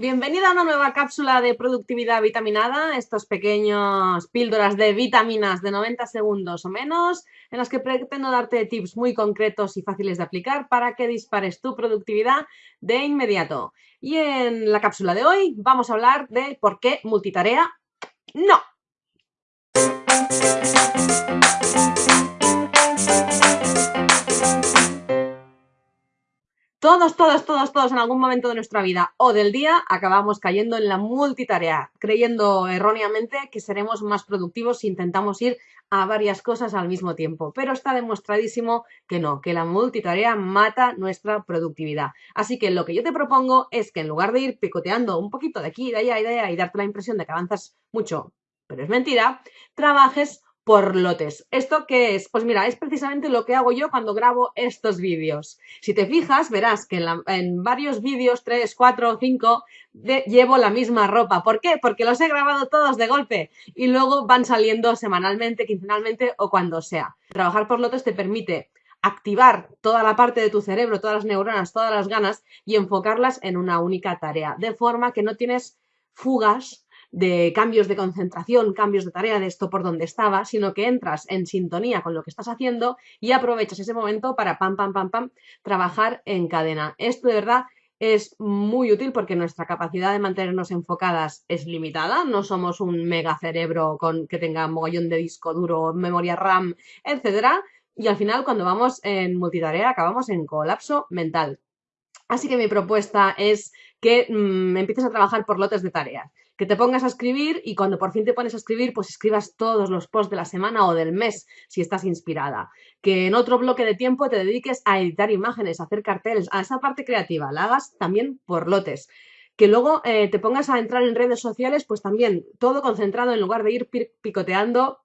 Bienvenida a una nueva cápsula de productividad vitaminada, estos pequeños píldoras de vitaminas de 90 segundos o menos, en las que pretendo darte tips muy concretos y fáciles de aplicar para que dispares tu productividad de inmediato. Y en la cápsula de hoy vamos a hablar de por qué multitarea no. Todos, todos, todos, todos en algún momento de nuestra vida o del día acabamos cayendo en la multitarea, creyendo erróneamente que seremos más productivos si intentamos ir a varias cosas al mismo tiempo. Pero está demostradísimo que no, que la multitarea mata nuestra productividad. Así que lo que yo te propongo es que en lugar de ir picoteando un poquito de aquí, de allá y de allá y darte la impresión de que avanzas mucho, pero es mentira, trabajes por lotes. ¿Esto qué es? Pues mira, es precisamente lo que hago yo cuando grabo estos vídeos. Si te fijas, verás que en, varios vídeos, 3, 4, 5, llevo la misma ropa. ¿Por qué? Porque los he grabado todos de golpe y luego van saliendo semanalmente, quincenalmente o cuando sea. Trabajar por lotes te permite activar toda la parte de tu cerebro, todas las neuronas, todas las ganas y enfocarlas en una única tarea, de forma que no tienes fugas de cambios de concentración, cambios de tarea de esto por donde estaba, sino que entras en sintonía con lo que estás haciendo y aprovechas ese momento para pam, pam, pam, pam, trabajar en cadena. Esto de verdad es muy útil porque nuestra capacidad de mantenernos enfocadas es limitada. No somos un mega cerebro con, que tenga mogollón de disco duro, memoria RAM, etcétera. Y al final, cuando vamos en multitarea, acabamos en colapso mental. Así que mi propuesta es que mm, empieces a trabajar por lotes de tareas que te pongas a escribir y cuando por fin te pones a escribir, pues escribas todos los posts de la semana o del mes, si estás inspirada. Que en otro bloque de tiempo te dediques a editar imágenes, a hacer carteles, a esa parte creativa, la hagas también por lotes. Que luego eh, te pongas a entrar en redes sociales, pues también todo concentrado en lugar de ir picoteando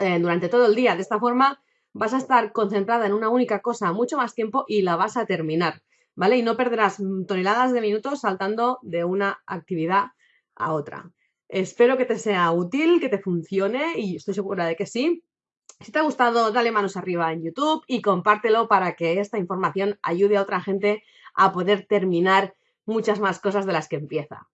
eh, durante todo el día. De esta forma vas a estar concentrada en una única cosa mucho más tiempo y la vas a terminar. ¿Vale? Y no perderás toneladas de minutos saltando de una actividad a otra. Espero que te sea útil, que te funcione y estoy segura de que sí. Si te ha gustado, dale manos arriba en YouTube y compártelo para que esta información ayude a otra gente a poder terminar muchas más cosas de las que empieza.